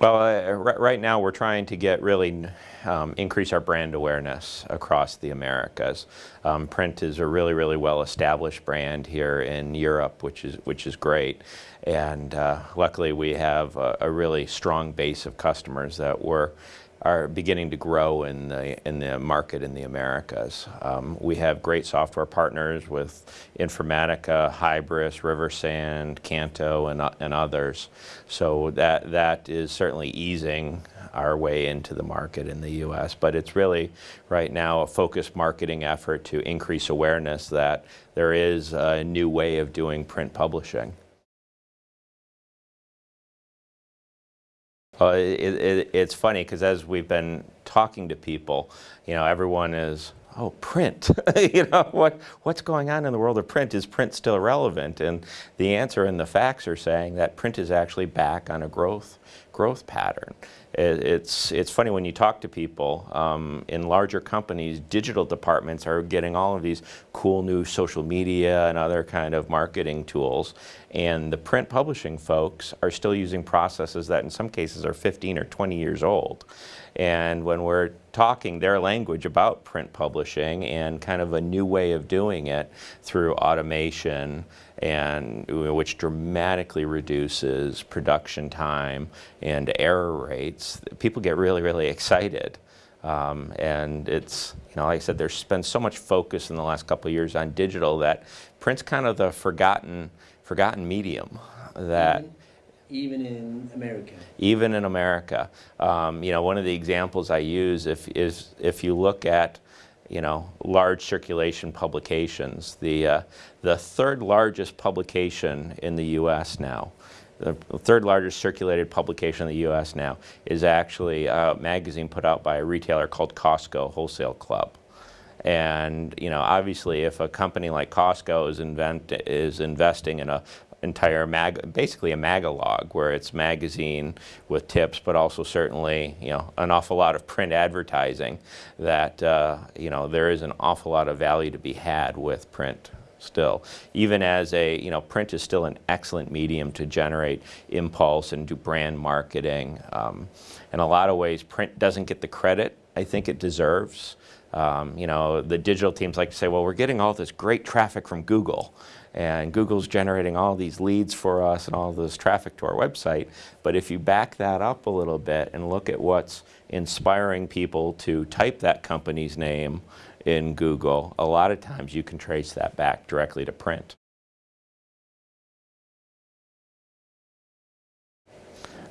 Well, uh, right now we're trying to get really um, increase our brand awareness across the Americas. Um, priint is a really, really well-established brand here in Europe, which is which is great. And uh, luckily, we have a, a, really strong base of customers that we're are beginning to grow in the, in the market in the Americas. Um, we have great software partners with Informatica, Hybris, Riversand, Canto, and, and others. So that, that is certainly easing our way into the market in the U.S. But it's really, right now, a focused marketing effort to increase awareness that there is a new way of doing print publishing. Well, it, it, it's funny because as we've been talking to people, you know, everyone is, oh, print. you know, what, what's going on in the world of print? Is print still relevant? And the answer and the facts are saying that print is actually back on a growth, growth pattern it's, it's funny when you talk to people um, in larger companies, digital departments are getting all of these cool new social media and other kind of marketing tools. And the print publishing folks are still using processes that in some cases are 15 or 20 years old. And when we're talking their language about print publishing and kind of a new way of doing it through automation and which dramatically reduces production time and error rates, people get really, really excited. Um, and it's, you know, like I said, there's been so much focus in the last couple of years on digital that print's kind of the forgotten, forgotten medium that even in America. Even in America. Um, you know, one of the examples I use if, is if you look at, you know, large circulation publications, the, uh, the third largest publication in the U.S. now, the third largest circulated publication in the U.S. now is actually a magazine put out by a retailer called Costco Wholesale Club. And you know, obviously, if a company like Costco is, invent, is investing in a entire mag, basically a magalog, where it's magazine with tips, but also certainly, you know, an awful lot of print advertising. That uh, you know, there is an awful lot of value to be had with print still. Even as a, you know, print is still an excellent medium to generate impulse and do brand marketing. Um, in a lot of ways, print doesn't get the credit I think it deserves. Um, you know, the digital teams like to say, well, we're getting all this great traffic from Google and Google's generating all these leads for us and all this traffic to our website. But if you back that up a little bit and look at what's inspiring people to type that company's name in Google, a lot of times you can trace that back directly to print.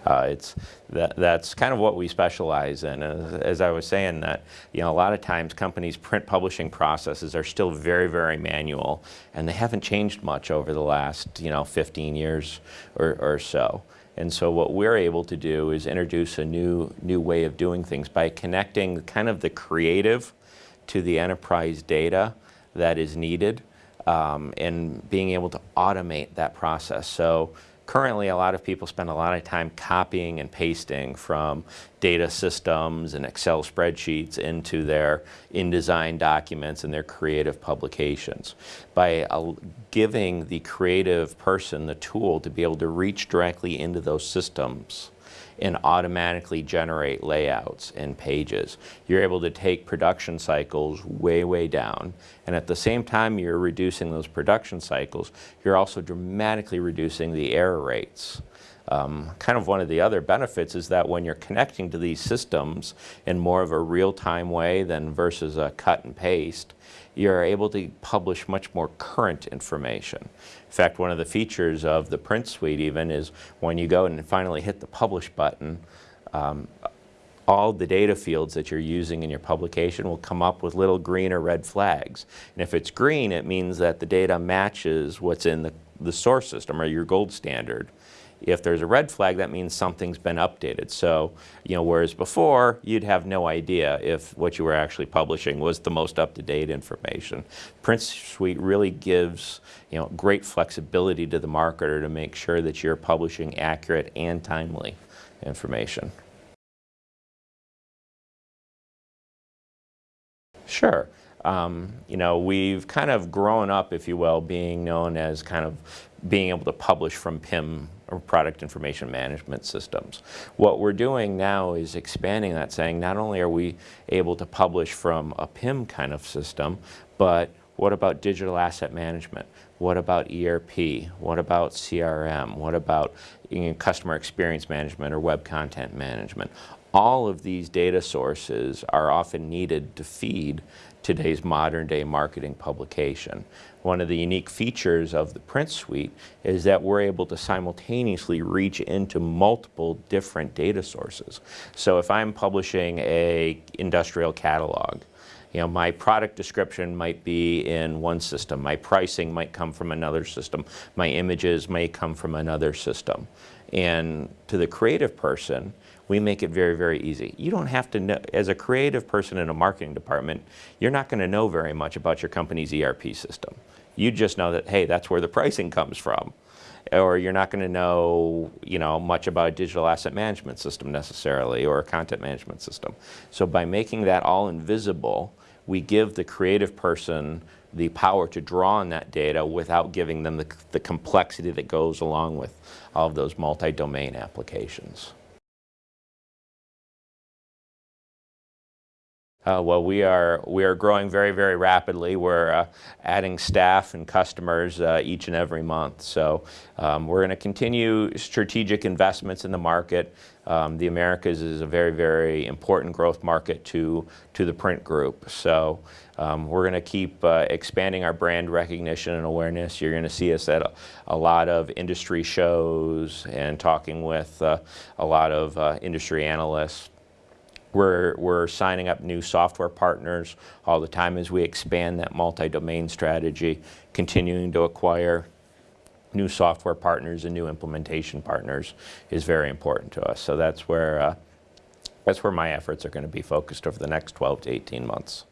Uh, it's that, that's kind of what we specialize in. As, as, I was saying, that you know a lot of times companies' print publishing processes are still very, very manual, and they haven't changed much over the last you know 15 years or, or so. And so what we're able to do is introduce a new new way of doing things by connecting kind of the creative to the enterprise data that is needed um, and being able to automate that process. So Currently, a lot of people spend a lot of time copying and pasting from data systems and Excel spreadsheets into their InDesign documents and their creative publications. By uh, giving the creative person the tool to be able to reach directly into those systems, and automatically generate layouts and pages. You're able to take production cycles way, way down. And at the same time you're reducing those production cycles, you're also dramatically reducing the error rates. Um, kind of one of the other benefits is that when you're connecting to these systems in more of a real-time way than versus a cut and paste, you're able to publish much more current information. In fact, one of the features of the priint:suite even is when you go and finally hit the publish button, um, all the data fields that you're using in your publication will come up with little green or red flags. And if it's green, it means that the data matches what's in the, the source system or your gold standard. If there's a red flag, that means something's been updated. So, you know, whereas before, you'd have no idea if what you were actually publishing was the most up-to-date information. priint:suite really gives, you know, great flexibility to the marketer to make sure that you're publishing accurate and timely information. Sure. um, you know, we've kind of grown up, if you will, being known as kind of being able to publish from PIM or product information management systems. What we're doing now is expanding that, saying not only are we able to publish from a PIM kind of system, but what about digital asset management? What about ERP? What about CRM? What about customer experience management or web content management? All of these data sources are often needed to feed today's modern day marketing publication. One of the unique features of the priint:suite is that we're able to simultaneously reach into multiple different data sources. So if I'm publishing a industrial catalog, you know, my product description might be in one system, my pricing might come from another system, my images may come from another system. And to the creative person, we make it very, very easy. You don't have to know, as a creative person in a marketing department, you're not going to know very much about your company's ERP system. You just know that, hey, that's where the pricing comes from. Or you're not going to know, you know, much about a digital asset management system necessarily, or a content management system. So by making that all invisible, we give the creative person the power to draw on that data without giving them the, the complexity that goes along with all of those multi-domain applications. Uh, well, we are we are growing very very rapidly. We're uh, adding staff and customers uh, each and every month. So um, we're going to continue strategic investments in the market. Um, the Americas is a very very important growth market to to the priint group. So um, we're going to keep uh, expanding our brand recognition and awareness. You're going to see us at a, a, lot of industry shows and talking with uh, a lot of uh, industry analysts. We're, we're signing up new software partners all the time as we expand that multi-domain strategy, continuing to acquire new software partners and new implementation partners is very important to us. So that's where, uh, that's where my efforts are going to be focused over the next 12 to 18 months.